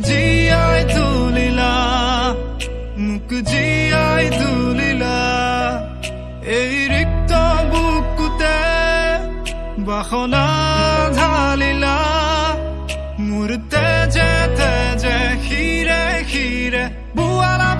জীয়াই তুলিলা জীয়াই তুলিলা এই ৰিক্ত বুকুতে বাসনা ঢালিলা মোৰ তেজে তেজে শিৰে শিৰে বোৱালা